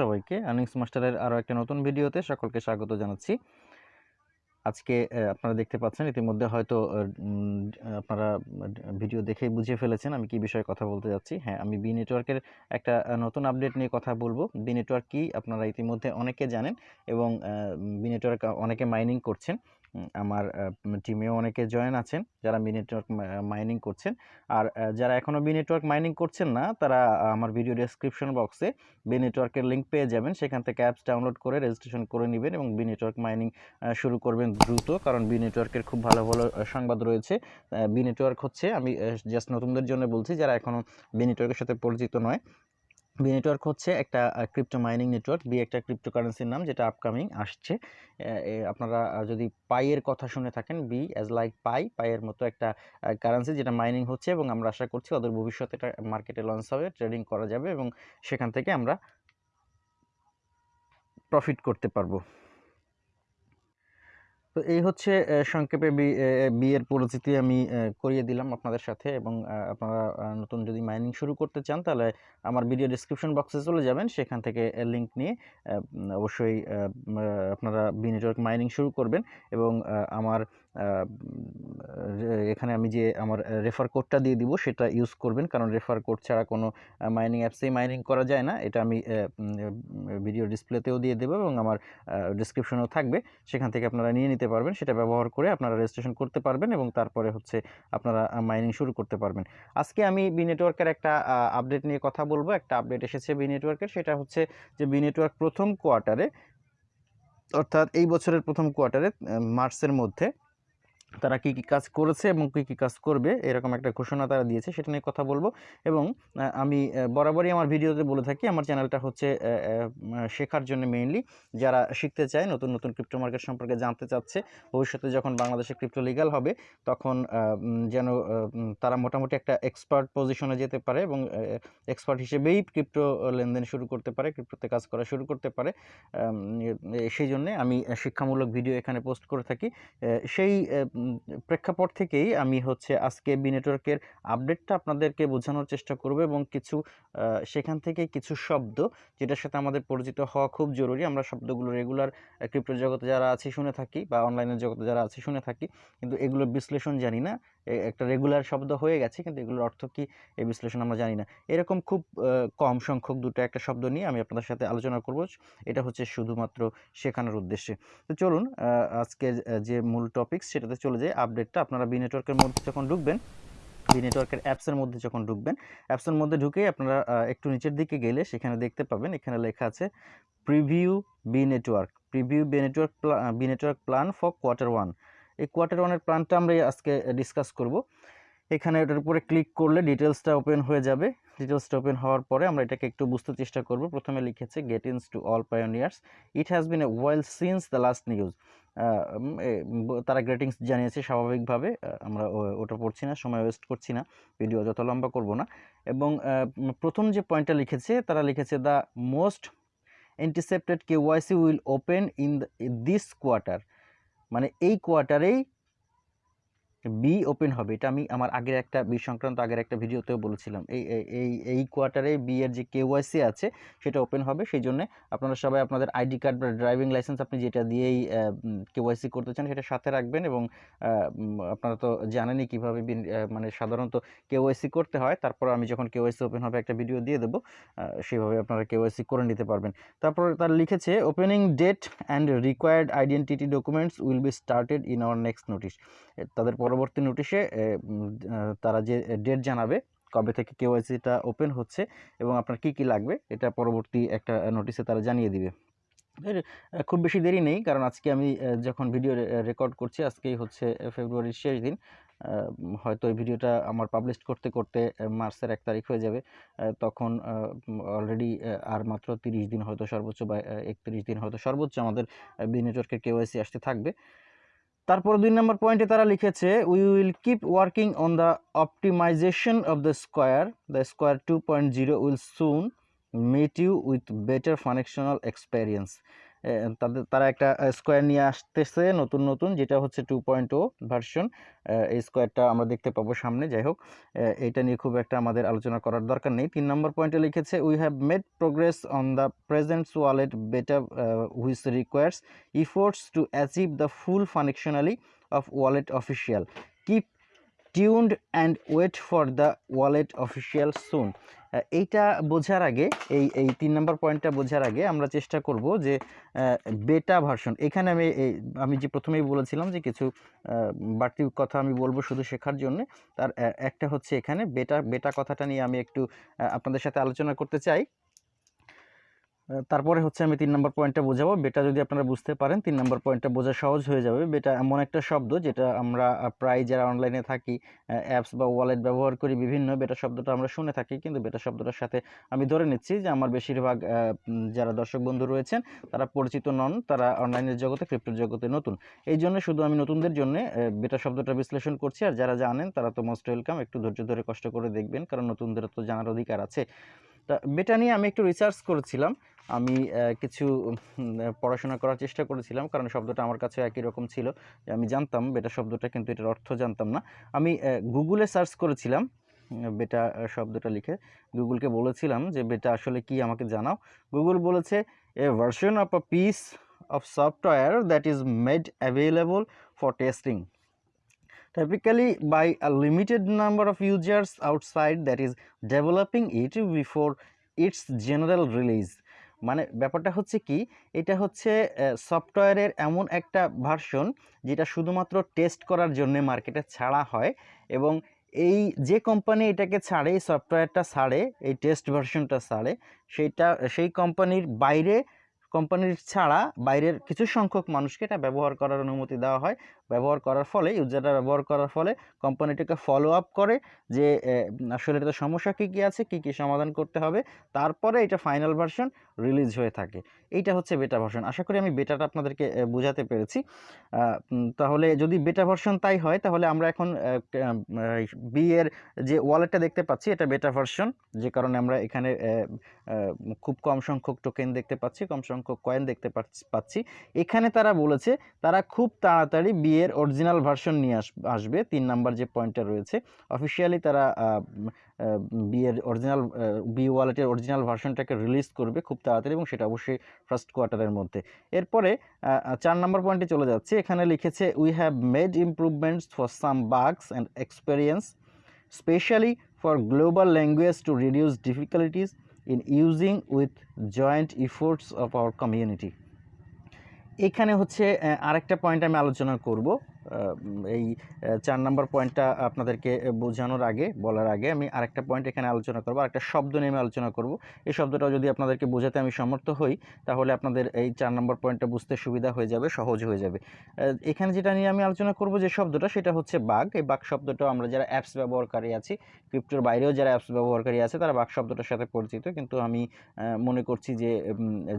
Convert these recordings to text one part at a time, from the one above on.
সবাইকে আর্নিংস মাস্টারের আরও একটা নতুন ভিডিওতে সকলকে স্বাগত জানাচ্ছি। আজকে আপনারা দেখতে পাচ্ছেন ইতিমধ্যে হয়তো আপনারা ভিডিও দেখেই বুঝিয়ে ফেলেছেন আমি কি বিষয়ে কথা বলতে যাচ্ছি। হ্যাঁ আমি বি নেটওয়ার্কের একটা নতুন আপডেট নিয়ে কথা বলব। বি নেটওয়ার্ক কী আপনারা ইতিমধ্যে অনেকে জানেন এবং বি নেটওয়ার্ক অনেকে মাইনিং করছেন। আমার টিমেও অনেকে জয়েন আছেন, যারা বি নেটওয়ার্ক মাইনিং করছেন। আর যারা এখনও বি নেটওয়ার্ক মাইনিং করছেন না, তারা আমার ভিডিও ডেসক্রিপশন বক্সে বি নেটওয়ার্কের লিঙ্ক পেয়ে যাবেন। সেখান থেকে অ্যাপস ডাউনলোড করে রেজিস্ট্রেশন করে নেবেন এবং বি নেটওয়ার্ক মাইনিং শুরু করবেন দ্রুত। কারণ বি নেটওয়ার্কের খুব ভালো ভালো সংবাদ রয়েছে। বি নেটওয়ার্ক হচ্ছে, আমি জাস্ট নতুনদের জন্য বলছি, যারা এখনও বি নেটওয়ার্কের সাথে পরিচিত নয় বি নেটওয়ার্ক হচ্ছে একটা ক্রিপ্টো মাইনিং নেটওয়ার্ক বি একটা ক্রিপ্টোকারেন্সির নাম যেটা আপকামিং আসছে। আপনারা যদি পাইয়ের কথা শুনে থাকেন বি অ্যাজ লাইক পাই পাইয়ের মতো একটা কারেন্সি যেটা মাইনিং হচ্ছে এবং আমরা আশা করছি ওদের ভবিষ্যতে এটা মার্কেটে লঞ্চ হবে ট্রেডিং করা যাবে এবং সেখান থেকে আমরা প্রফিট করতে পারব। তো এই হচ্ছে সংক্ষেপে বিয়ের পরিচিতি আমি করিয়ে দিলাম আপনাদের সাথে এবং আপনারা নতুন যদি মাইনিং শুরু করতে চান তাহলে আমার ভিডিও ডিসক্রিপশন বক্সে চলে যাবেন। সেখান থেকে লিঙ্ক নিয়ে অবশ্যই আপনারা বি নেটওয়ার্ক মাইনিং শুরু করবেন এবং আমার এখানে আমি যে আমার রেফার কোডটা দিয়ে দিব, সেটা ইউজ করবেন। কারণ রেফার কোড ছাড়া কোনো মাইনিং অ্যাপসেই মাইনিং করা যায় না। এটা আমি ভিডিও ডিসপ্লেতেও দিয়ে দেবো এবং আমার ডিসক্রিপশনেও থাকবে। সেখান থেকে আপনারা নিয়ে নিতে পারবেন। সেটা ব্যবহার করে আপনারা রেজিস্ট্রেশন করতে পারবেন এবং তারপরে হচ্ছে আপনারা মাইনিং শুরু করতে পারবেন। আজকে আমি বি নেটওয়ার্কের একটা আপডেট নিয়ে কথা বলব। একটা আপডেট এসেছে বি নেটওয়ার্কের সেটা হচ্ছে যে বি নেটওয়ার্ক প্রথম কোয়ার্টারে অর্থাৎ এই বছরের প্রথম কোয়ার্টারে মার্চের মধ্যে তারা কী কী কাজ করেছে এবং কী কী কাজ করবে, এরকম একটা ঘোষণা তারা দিয়েছে, সেটা নিয়ে কথা বলব। এবং আমি বরাবরই আমার ভিডিওতে বলে থাকি, আমার চ্যানেলটা হচ্ছে শেখার জন্য মেইনলি। যারা শিখতে চায়, নতুন নতুন ক্রিপ্টো মার্কেট সম্পর্কে জানতে চাচ্ছে, ভবিষ্যতে যখন বাংলাদেশে ক্রিপ্টো লিগাল হবে, তখন যেন তারা মোটামুটি একটা এক্সপার্ট পজিশনে যেতে পারে এবং এক্সপার্ট হিসেবেই ক্রিপ্টো লেনদেন শুরু করতে পারে ক্রিপ্টোতে কাজ করা শুরু করতে পারে। সেই জন্যে আমি শিক্ষামূলক ভিডিও এখানে পোস্ট করে থাকি। সেই প্রেক্ষাপট থেকেই আমি হচ্ছে আজকে বি নেটওয়ার্কের আপডেটটা আপনাদেরকে বোঝানোর চেষ্টা করব এবং কিছু সেখান থেকে কিছু শব্দ যেটার সাথে আমাদের পরিচিত হওয়া খুব জরুরি। আমরা শব্দগুলো রেগুলার ক্রিপ্টো জগতে যারা আছে শুনে থাকি বা অনলাইনের জগতে যারা আছে শুনে থাকি। কিন্তু এগুলো বিশ্লেষণ জানি না। একটা রেগুলার শব্দ হয়ে গেছে, কিন্তু এগুলোর অর্থ কি এই বিশ্লেষণ আমরা জানি না। এরকম খুব কম সংখ্যক দুটো একটা শব্দ নিয়ে আমি আপনাদের সাথে আলোচনা করব। এটা হচ্ছে শুধুমাত্র শেখানোর উদ্দেশ্যে। তো চলুন আজকে যে মূল টপিক সেটাতে চলে যাই। আপডেটটা আপনারা বি নেটওয়ার্কের মধ্যে যখন ঢুকবেন বি নেটওয়ার্কের অ্যাপসের মধ্যে যখন ঢুকবেন অ্যাপসের মধ্যে ঢুকেই আপনারা একটু নিচের দিকে গেলে সেখানে দেখতে পাবেন, এখানে লেখা আছে preview Bee network preview Bee network Bee network plan for quarter one এই কোয়ার্টার ওয়ানের প্ল্যানটা আমরা আজকে ডিসকাস করব। এখানে এটার উপরে ক্লিক করলে ডিটেলসটা ওপেন হয়ে যাবে। ডিটেলসটা ওপেন হওয়ার পরে আমরা এটাকে একটু বুঝতে চেষ্টা করব। প্রথমে লিখেছে greetings to all pioneers it has been a while since the last news তারা গ্রেটিংস জানিয়েছে স্বাভাবিকভাবে। আমরা ওটা পড়ছি না, সময় ওয়েস্ট করছি না। ভিডিও যত লম্বা করব না। এবং প্রথম যে পয়েন্টটা লিখেছে, তারা লিখেছে the most anticipated KYC will open in this quarter মানে এই কোয়ার্টারেই বি ওপেন হবে, এটা আমি আমার আগের একটা বি সংক্রান্ত আগের একটা ভিডিওতেও বলেছিলাম। এই, এই- এই কোয়ার্টারে বি এর যে কেওয়াইসি আছে, সেটা ওপেন হবে সেই জন্য আপনারা সবাই আপনাদের আইডি কার্ড বা ড্রাইভিং লাইসেন্স আপনি যেটা দিয়েই কেওয়াইসি করতে চান, সেটা সাথে রাখবেন এবং আপনারা তো জানেনই কীভাবে মানে সাধারণত কেওয়াইসি করতে হয়। তারপর আমি যখন কেওয়াইসি ওপেন হবে একটা ভিডিও দিয়ে দেবো সেভাবে আপনারা কেওয়াইসি করে নিতে পারবেন। তারপর তার লিখেছে opening date and required identity documents will be started in our next notice তাদের পরবর্তী নোটিশে তারা যে ডেট জানাবে, কবে থেকে কেওয়াইসিটা ওপেন হচ্ছে এবং আপনার কি কি লাগবে, এটা পরবর্তী একটা নোটিশে তারা জানিয়ে দিবে। খুব বেশি দেরি নেই, কারণ আজকে আমি যখন ভিডিও রেকর্ড করছি, আজকেই হচ্ছে ফেব্রুয়ারির শেষ দিন হয়তো এই ভিডিওটা আমার পাবলিশ করতে করতে মার্চের এক তারিখ হয়ে যাবে তখন অলরেডি আর মাত্র তিরিশ দিন হয়তো সর্বোচ্চ বা একত্রিশ দিন হয়তো সর্বোচ্চ আমাদের বি নেটওয়ার্কের কেওয়াইসি আসতে থাকবে। তারপর দুই নম্বর পয়েন্টে তারা লিখেছে we will keep working on the optimisation of the square the square two point zero will soon meet you with better functional experience তাদের, তারা একটা স্কোয়ার নিয়ে আসতেছে নতুন নতুন, যেটা হচ্ছে টু পয়েন্ট ও ভার্সন এই স্কোয়ারটা আমরা দেখতে পাবো সামনে, যাই হোক। এটা নিয়ে খুব একটা আমাদের আলোচনা করার দরকার নেই। তিন নম্বর পয়েন্টে লিখেছে we have made progress on the presents wallet better which requires efforts to achieve the full functionally of wallet official keep tuned and wait for the wallet official soon এইটা বোঝার আগে, এই এই তিন নম্বর পয়েন্টটা বোঝার আগে আমরা চেষ্টা করব যে বেটা ভার্সন এখানে আমি আমি যে প্রথমেই বলেছিলাম যে কিছু বাড়তি কথা আমি বলব শুধু শেখার জন্য, তার একটা হচ্ছে এখানে বেটা বেটা কথাটা নিয়ে আমি একটু আপনাদের সাথে আলোচনা করতে চাই। তারপরে হচ্ছে আমি তিন নম্বর পয়েন্টটা বোঝাবো। বেটা যদি আপনারা বুঝতে পারেন, তিন নম্বর পয়েন্টটা বোঝা সহজ হয়ে যাবে। বেটা এমন একটা শব্দ যেটা আমরা প্রায় যারা অনলাইনে থাকি অ্যাপস বা ওয়ালেট ব্যবহার করি বিভিন্ন বেটা শব্দটা আমরা শুনে থাকি। কিন্তু বেটা শব্দটার সাথে আমি ধরে নিচ্ছি যে আমার বেশিরভাগ যারা দর্শক বন্ধু রয়েছেন, তারা পরিচিত নন, তারা অনলাইনের জগতে ক্রিপ্টোর জগতে নতুন। এই জন্য শুধু আমি নতুনদের জন্য বেটা শব্দটা বিশ্লেষণ করছি। আর যারা জানেন, তারা তো মোস্ট ওয়েলকাম একটু ধৈর্য ধরে কষ্ট করে দেখবেন, কারণ নতুনদের তো জানার অধিকার আছে। তা বেটা নিয়ে আমি একটু রিসার্চ করেছিলাম। আমি কিছু পড়াশোনা করার চেষ্টা করেছিলাম, কারণ শব্দটা আমার কাছে একই রকম ছিল। আমি জানতাম বেটা শব্দটা, কিন্তু এটার অর্থ জানতাম না। আমি গুগলে সার্চ করেছিলাম বেটা শব্দটা লিখে। গুগলকে বলেছিলাম যে বেটা আসলে কি আমাকে জানাও? গুগল বলেছে a version of a piece of software that is made available for testing typically, by a limited number of users outside, that is, developing it before its general release. মানে ব্যাপারটা হচ্ছে কি, এটা হচ্ছে সফটওয়্যারের এমন একটা ভার্সন যেটা শুধুমাত্র টেস্ট করার জন্য মার্কেটে ছাড়া হয় এবং এই যে কোম্পানি এটাকে ছাড়ে, এই সফটওয়্যারটা ছাড়ে, এই টেস্ট ভার্সনটা ছাড়ে সেইটা সেই কোম্পানির বাইরে কোম্পানির ছাড়া বাইরের কিছু সংখ্যক মানুষকে এটা ব্যবহার করার অনুমতি দেওয়া হয়। ব্যবহার করার ফলে, ইউজাররা ব্যবহার করার ফলে কোম্পানিটাকে ফলো আপ করে যে আসলে এটাতে সমস্যা কী কী আছে, কী কী সমাধান করতে হবে। তারপরে এটা ফাইনাল ভার্সন রিলিজ হয়ে থাকে। এইটা হচ্ছে বেটা ভার্সন আশা করি আমি বেটাটা আপনাদেরকে বোঝাতে পেরেছি। তাহলে যদি বেটা ভার্সন তাই হয়, তাহলে আমরা এখন বি এর যে ওয়ালেটটা দেখতে পাচ্ছি, এটা বেটা ভার্সন যে কারণে আমরা এখানে খুব কম সংখ্যক টোকেন দেখতে পাচ্ছি, কম সংখ্যক কয়েন দেখতে পাচ্ছি- পাচ্ছি। এখানে তারা বলেছে, তারা খুব তাড়াতাড়ি বি এর অরিজিনাল ভার্সন নিয়ে আস, আসবে। তিন নাম্বার যে পয়েন্টটা রয়েছে অফিসিয়ালি তারা বি এর অরিজিনাল বি ওয়ালেটের অরিজিনাল ভার্সনটাকে রিলিজ করবে খুব তাড়াতাড়ি এবং সেটা অবশ্যই ফার্স্ট কোয়ার্টারের মধ্যে। এরপরে চার নম্বর পয়েন্টে চলে যাচ্ছে। এখানে লিখেছে we have made improvements for some bugs and experience specially for global language to reduce difficulties in using with joint efforts of our community এখানে হচ্ছে আরেকটা পয়েন্ট আমি আলোচনা করব। এই চার নম্বর পয়েন্টটা আপনাদেরকে বোঝানোর আগে, বলার আগে আমি আরেকটা পয়েন্ট এখানে আলোচনা করব, আরেকটা শব্দ নিয়ে আমি আলোচনা করব। এই শব্দটাও যদি আপনাদেরকে বোঝাতে আমি সমর্থ হই, তাহলে আপনাদের এই চার নম্বর পয়েন্টটা বুঝতে সুবিধা হয়ে যাবে, সহজ হয়ে যাবে। এখানে যেটা নিয়ে আমি আলোচনা করব যে শব্দটা, সেটা হচ্ছে বাঘ। এই বাঘ শব্দটা আমরা যারা অ্যাপস ব্যবহারকারী আছি ক্রিপ্টোর বাইরেও যারা অ্যাপস ব্যবহারকারী আছে, তারা বাঘ শব্দটার সাথে পরিচিত। কিন্তু আমি মনে করছি যে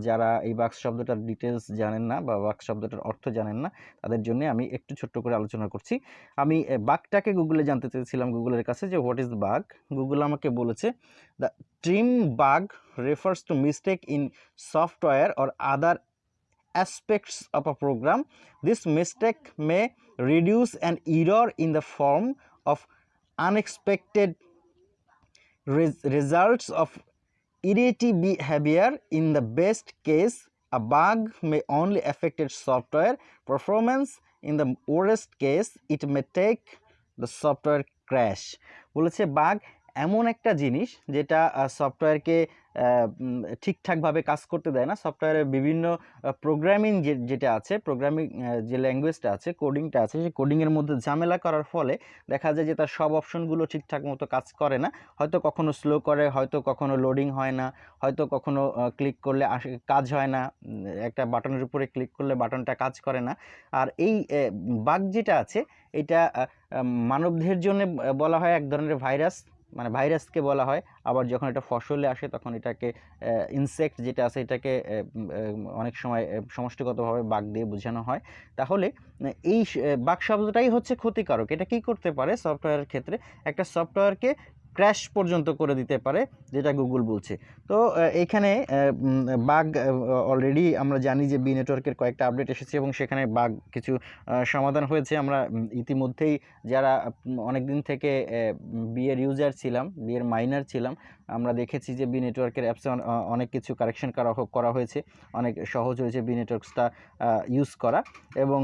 যারা এই বাক্স শব্দটার ডিটেলস জানেন না বা বাক্স শব্দটার অর্থ জানেন না, তাদের জন্য আমি একটু ছোট্ট একটু করে আলোচনা করছি। আমি বাঘটাকে গুগলে জানতে চেয়েছিলাম গুগলের কাছে যে হোয়াট ইজ বাঘ গুগল আমাকে বলেছে the term bug refers to mistake in software or other aspects of a program this mistake may reduce and error in the form of unexpected results of erratic behaviour in the best case a bug may only affected software performance in the worst case it may take the software crash বলেছে bug এমন একটা জিনিস যেটা সফটওয়্যারকে ঠিকঠাকভাবে কাজ করতে দেয় না। সফটওয়্যারের বিভিন্ন প্রোগ্রামিং যেটা আছে প্রোগ্রামিং যে ল্যাঙ্গুয়েজটা আছে কোডিংটা আছে সেই কোডিংয়ের মধ্যে ঝামেলা করার ফলে দেখা যায় যে তার সব অপশনগুলো ঠিকঠাক মতো কাজ করে না। হয়তো কখনো স্লো করে হয়তো কখনো লোডিং হয় না হয়তো কখনো ক্লিক করলে কাজ হয় না একটা বাটনের উপরে ক্লিক করলে বাটনটা কাজ করে না। আর এই বাগ যেটা আছে এটা আহ, জন্য বলা হয় এক ধরনের ভাইরাস। মানে ভাইরাসকে বলা হয়, আবার যখন এটা ফসলে আসে তখন এটাকে ইনসেক্ট যেটা আছে এটাকে অনেক সময় সমষ্টিগতভাবে বাঘ দিয়ে বোঝানো হয়। তাহলে এই বাঘ শব্দটাই হচ্ছে ক্ষতিকারক। এটা কি করতে পারে? সফটওয়্যারের ক্ষেত্রে একটা সফটওয়্যারকে ক্র্যাশ পর্যন্ত করে দিতে পারে যেটা গুগল বলছে। তো আহ, বাগ অলরেডি আমরা জানি যে বি নেটওয়ার্কের কয়েকটা আপডেট এসেছে এবং সেখানে বাগ কিছু সমাধান হয়েছে। আমরা ইতিমধ্যেই যারা অনেক দিন থেকে বিয়ের ইউজার ছিলাম বিয়ের মাইনার ছিলাম আমরা দেখেছি যে বি নেটওয়ার্কের অ্যাপসে অনেক কিছু কারেকশন করা করা হয়েছে। অনেক সহজ হয়েছে বি নেটওয়ার্কসটা ইউজ করা এবং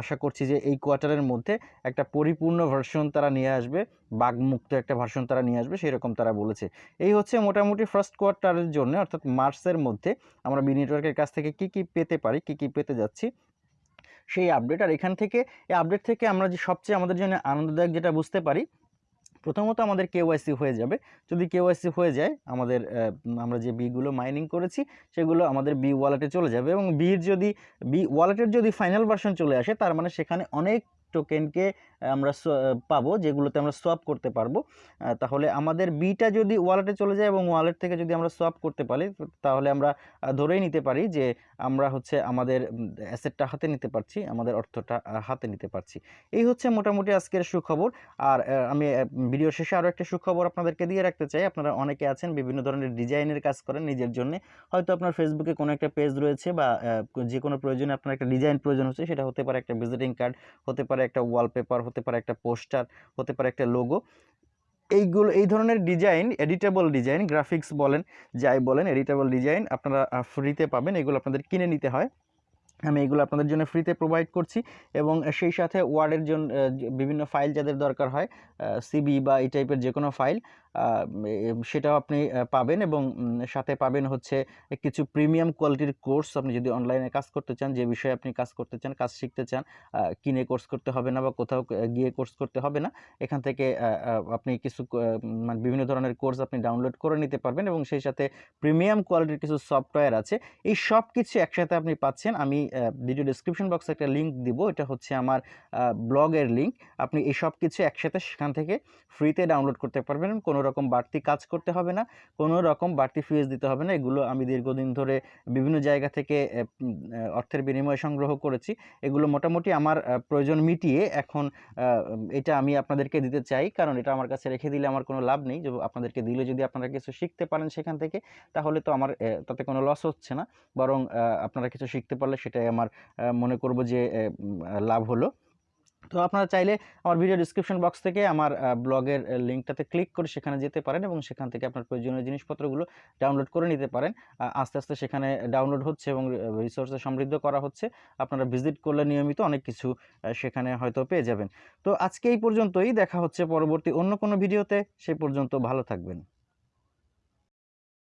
আশা করছি যে এই কোয়ার্টারের মধ্যে একটা পরিপূর্ণ ভার্সন তারা নিয়ে আসবে। বাগমুক্ত একটা ভার্সন তারা নিয়ে আসবে সেরকম তারা বলেছে। এই হচ্ছে মোটামুটি ফার্স্ট কোয়ার্টারের জন্য, অর্থাৎ মার্চের মধ্যে আমরা বি নেটওয়ার্কের কাছ থেকে কি কি পেতে পারি, কি কি পেতে যাচ্ছি, সেই আপডেট আর এখান থেকে, এই আপডেট থেকে আমরা যে সবচেয়ে আমাদের জন্য আনন্দদায়ক যেটা বুঝতে পারি, প্রথমত আমাদের কেওয়াইসি হয়ে যাবে। যদি কেওয়াইসি হয়ে যায়, আমাদের আমরা যে বিগুলো মাইনিং করেছি, সেগুলো আমাদের বি ওয়ালেটে চলে যাবে এবং বির যদি বি ওয়ালেটের যদি ফাইনাল ভার্সন চলে আসে, তার মানে সেখানে অনেক টোকেনকে আমরা পাবো, যেগুলোতে আমরা সোয়াপ করতে পারব। তাহলে আমাদের বিটা যদি ওয়ালেটে চলে যায় এবং ওয়ালেট থেকে যদি আমরা সোয়াপ করতে পারি, তাহলে আমরা ধরেই নিতে পারি যে আমরা হচ্ছে আমাদের অ্যাসেটটা হাতে নিতে পারছি, আমাদের অর্থটা হাতে নিতে পারছি। এই হচ্ছে মোটামুটি আজকের সুখবর। আর আমি ভিডিও শেষে আরও একটা সুখবর আপনাদেরকে দিয়ে রাখতে চাই। আপনারা অনেকে আছেন, বিভিন্ন ধরনের ডিজাইনের কাজ করেন নিজের জন্য। হয়তো আপনার ফেসবুকে কোনো একটা পেজ রয়েছে বা যে কোনো প্রয়োজনে আপনার একটা ডিজাইন প্রয়োজন হচ্ছে, সেটা হতে পারে একটা ভিজিটিং কার্ড হতে পারে একটা ওয়ালপেপার হতে পারে একটা পোস্টার, হতে পারে একটা লোগো এইগুলো, এই ধরনের ডিজাইন এডিটেবল ডিজাইন গ্রাফিক্স বলেন, যাই বলেন এডিটেবল ডিজাইন আপনারা ফ্রিতে পাবেন। এগুলো আপনাদের কিনে নিতে হয়। আমি এগুলো আপনাদের জন্য ফ্রিতে প্রোভাইড করছি এবং সেই সাথে ওয়ার্ডের জন্য বিভিন্ন ফাইল যাদের দরকার হয় সিবি বা এই টাইপের যে কোনো ফাইল সেটাও আপনি পাবেন এবং সাথে পাবেন হচ্ছে কিছু প্রিমিয়াম কোয়ালিটির কোর্স আপনি যদি অনলাইনে কাজ করতে চান, যে বিষয়ে আপনি কাজ করতে চান, কাজ শিখতে চান কিনে কোর্স করতে হবে না বা কোথাও গিয়ে কোর্স করতে হবে না, এখান থেকে আপনি কিছু মানে বিভিন্ন ধরনের কোর্স আপনি ডাউনলোড করে নিতে পারবেন এবং সেই সাথে প্রিমিয়াম কোয়ালিটির কিছু সফটওয়্যার আছে। এই সব কিছু একসাথে আপনি পাচ্ছেন, আমি ভিডিও ডিসক্রিপশন বক্সে একটা লিঙ্ক দিব, এটা হচ্ছে আমার ব্লগের লিঙ্ক আপনি এই সব কিছু একসাথে সেখান থেকে ফ্রিতে ডাউনলোড করতে পারবেন কোনো রকম বাড়তি কাজ করতে হবে না কোনো রকম বাড়তি ফিজ দিতে হবে না। এগুলো আমি দীর্ঘদিন ধরে বিভিন্ন জায়গা থেকে অর্থের বিনিময়ে সংগ্রহ করেছি। এগুলো মোটামুটি আমার প্রয়োজন মিটিয়ে এখন এটা আমি আপনাদেরকে দিতে চাই। কারণ এটা আমার কাছে রেখে দিলে আমার কোনো লাভ নেই। যে আপনাদেরকে দিলে যদি আপনারা কিছু শিখতে পারেন সেখান থেকে, তাহলে তো আমার তাতে কোনো লস হচ্ছে না। বরং আপনারা কিছু শিখতে পারলে সেটাই আমার মনে করব যে লাভ হলো। তো আপনারা চাইলে আমার ভিডিও ডিসক্রিপশন বক্স থেকে আমার ব্লগের লিঙ্কটাতে ক্লিক করে সেখানে যেতে পারেন এবং সেখান থেকে আপনার প্রয়োজনীয় জিনিসপত্রগুলো ডাউনলোড করে নিতে পারেন। আস্তে আস্তে সেখানে ডাউনলোড হচ্ছে এবং রিসোর্সে সমৃদ্ধ করা হচ্ছে। আপনারা ভিজিট করলে নিয়মিত অনেক কিছু সেখানে হয়তো পেয়ে যাবেন। তো আজকে এই পর্যন্তই। দেখা হচ্ছে পরবর্তী অন্য কোনো ভিডিওতে সেই পর্যন্ত ভালো থাকবেন।